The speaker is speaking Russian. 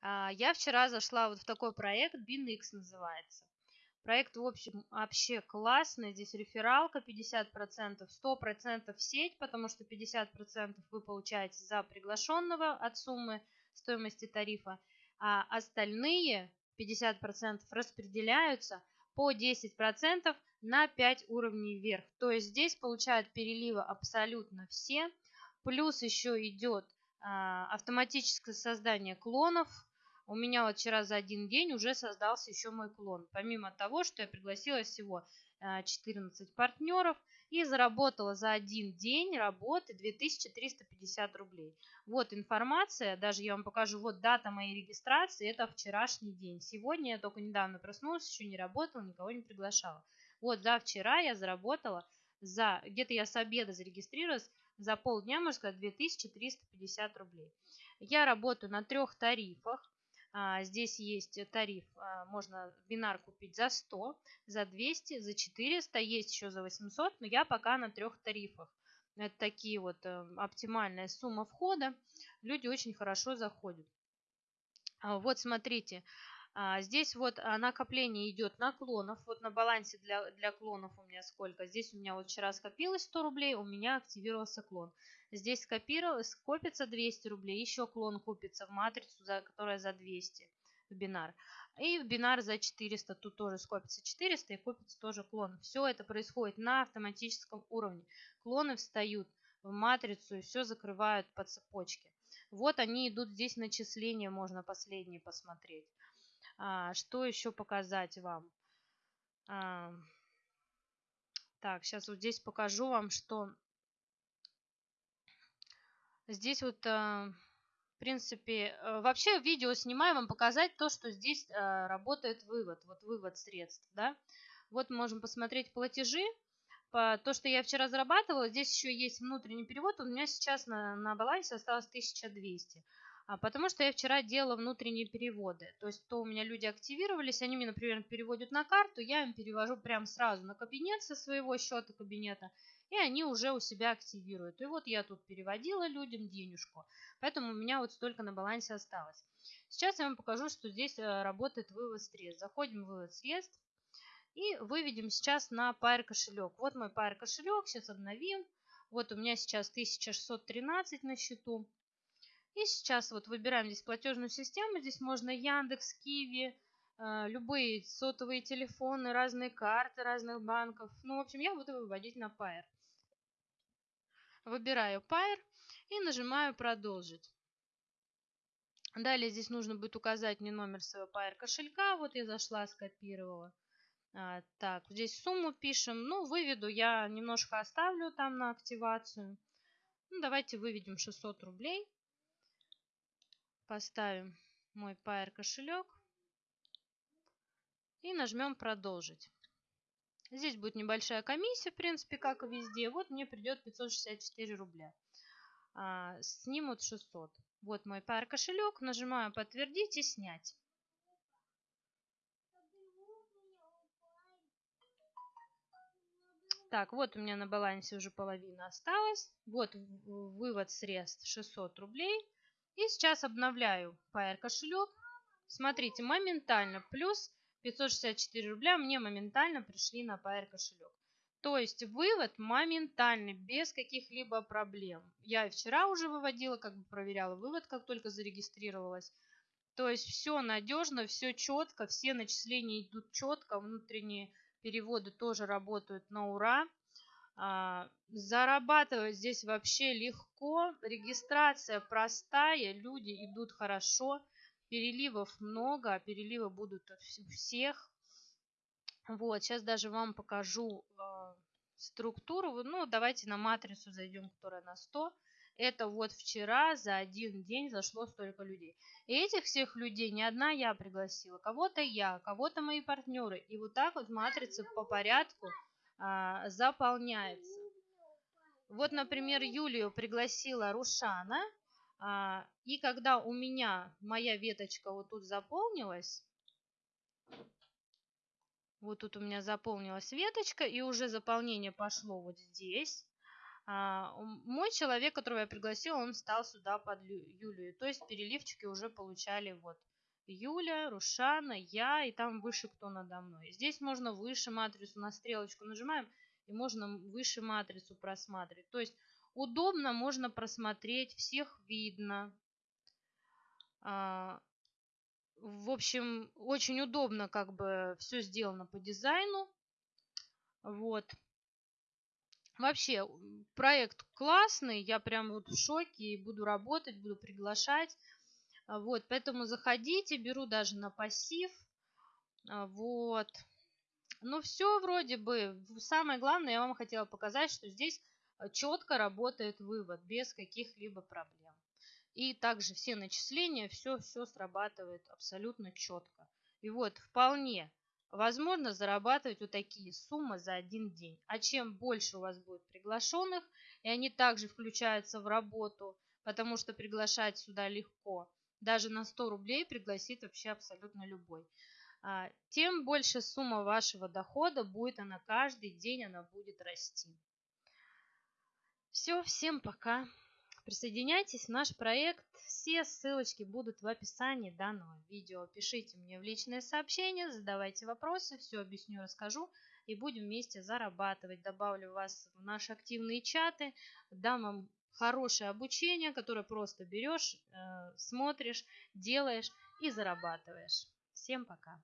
А, я вчера зашла вот в такой проект, BinX называется. Проект, в общем, вообще классный. Здесь рефералка 50%, 100% в сеть, потому что 50% вы получаете за приглашенного от суммы стоимости тарифа, а остальные 50% распределяются по 10% на 5 уровней вверх. То есть здесь получают переливы абсолютно все. Плюс еще идет а, автоматическое создание клонов. У меня вот вчера за один день уже создался еще мой клон. Помимо того, что я пригласила всего 14 а, партнеров и заработала за один день работы 2350 рублей. Вот информация, даже я вам покажу, вот дата моей регистрации, это вчерашний день. Сегодня я только недавно проснулась, еще не работала, никого не приглашала. Вот за вчера я заработала, за где-то я с обеда зарегистрировалась, за полдня, можно сказать, 2350 рублей. Я работаю на трех тарифах. А, здесь есть тариф, а, можно бинар купить за 100, за 200, за 400, есть еще за 800, но я пока на трех тарифах. Это такие вот э, оптимальная сумма входа. Люди очень хорошо заходят. А, вот смотрите, здесь вот а, накопление идет на клонов. Вот на балансе для, для клонов у меня сколько. Здесь у меня вот вчера скопилось 100 рублей, у меня активировался клон. Здесь копится 200 рублей, еще клон купится в матрицу, за, которая за 200 в бинар. И в бинар за 400, тут тоже скопится 400 и купится тоже клон. Все это происходит на автоматическом уровне. Клоны встают в матрицу и все закрывают по цепочке. Вот они идут здесь начисления, можно последние посмотреть. А, что еще показать вам? А, так, сейчас вот здесь покажу вам, что здесь вот, а, в принципе, а, вообще видео снимаю вам показать то, что здесь а, работает вывод, вот вывод средств, да. Вот можем посмотреть платежи. По, то, что я вчера зарабатывала, здесь еще есть внутренний перевод, у меня сейчас на, на балансе осталось 1200. А, потому что я вчера делала внутренние переводы. То есть, то у меня люди активировались, они мне, например, переводят на карту, я им перевожу прям сразу на кабинет со своего счета кабинета, и они уже у себя активируют. И вот я тут переводила людям денежку, поэтому у меня вот столько на балансе осталось. Сейчас я вам покажу, что здесь э, работает вывод средств. Заходим в вывод средств и выведем сейчас на Pair кошелек. Вот мой Pair кошелек, сейчас обновим. Вот у меня сейчас 1613 на счету. И сейчас вот выбираем здесь платежную систему. Здесь можно Яндекс, Киви, э, любые сотовые телефоны, разные карты разных банков. Ну, в общем, я буду выводить на Pair. Выбираю Pair и нажимаю «Продолжить». Далее здесь нужно будет указать мне номер своего Pair кошелька. Вот я зашла, скопировала. А, так, здесь сумму пишем. Ну, выведу я немножко оставлю там на активацию. Ну, давайте выведем 600 рублей. Поставим мой Pair кошелек и нажмем продолжить. Здесь будет небольшая комиссия, в принципе, как и везде. Вот мне придет 564 рубля. А, снимут 600. Вот мой Pair кошелек. Нажимаю подтвердить и снять. Так, вот у меня на балансе уже половина осталась. Вот вывод средств 600 рублей. И сейчас обновляю Pair кошелек. Смотрите, моментально плюс 564 рубля мне моментально пришли на Pair кошелек. То есть вывод моментальный, без каких-либо проблем. Я и вчера уже выводила, как бы проверяла вывод, как только зарегистрировалась. То есть все надежно, все четко, все начисления идут четко, внутренние переводы тоже работают на ура. А, зарабатывать здесь вообще легко. Регистрация простая, люди идут хорошо. Переливов много, а переливы будут у всех. Вот, сейчас даже вам покажу э, структуру. Ну, давайте на матрицу зайдем, которая на 100. Это вот вчера за один день зашло столько людей. И этих всех людей не одна я пригласила. Кого-то я, кого-то мои партнеры. И вот так вот матрица по порядку а, заполняется. Вот, например, Юлию пригласила Рушана, а, и когда у меня моя веточка вот тут заполнилась, вот тут у меня заполнилась веточка, и уже заполнение пошло вот здесь. А, мой человек, которого я пригласила, он стал сюда под Юлию. То есть переливчики уже получали вот Юля, Рушана, я и там выше кто надо мной. Здесь можно выше матрицу на стрелочку нажимаем и можно выше матрицу просматривать. То есть удобно, можно просмотреть, всех видно. А, в общем, очень удобно как бы все сделано по дизайну. Вот. Вообще, проект классный, я прям вот в шоке и буду работать, буду приглашать. А, вот, поэтому заходите, беру даже на пассив. А, вот. Ну, все вроде бы. Самое главное, я вам хотела показать, что здесь а, четко работает вывод, без каких-либо проблем. И также все начисления, все-все срабатывает абсолютно четко. И вот, вполне возможно зарабатывать вот такие суммы за один день. А чем больше у вас будет приглашенных, и они также включаются в работу, потому что приглашать сюда легко, даже на 100 рублей пригласит вообще абсолютно любой, а, тем больше сумма вашего дохода будет, она каждый день она будет расти. Все, всем пока. Присоединяйтесь в наш проект. Все ссылочки будут в описании данного видео. Пишите мне в личные сообщения, задавайте вопросы, все объясню, расскажу и будем вместе зарабатывать. Добавлю вас в наши активные чаты, дам вам хорошее обучение, которое просто берешь, э, смотришь, делаешь и зарабатываешь. Всем пока!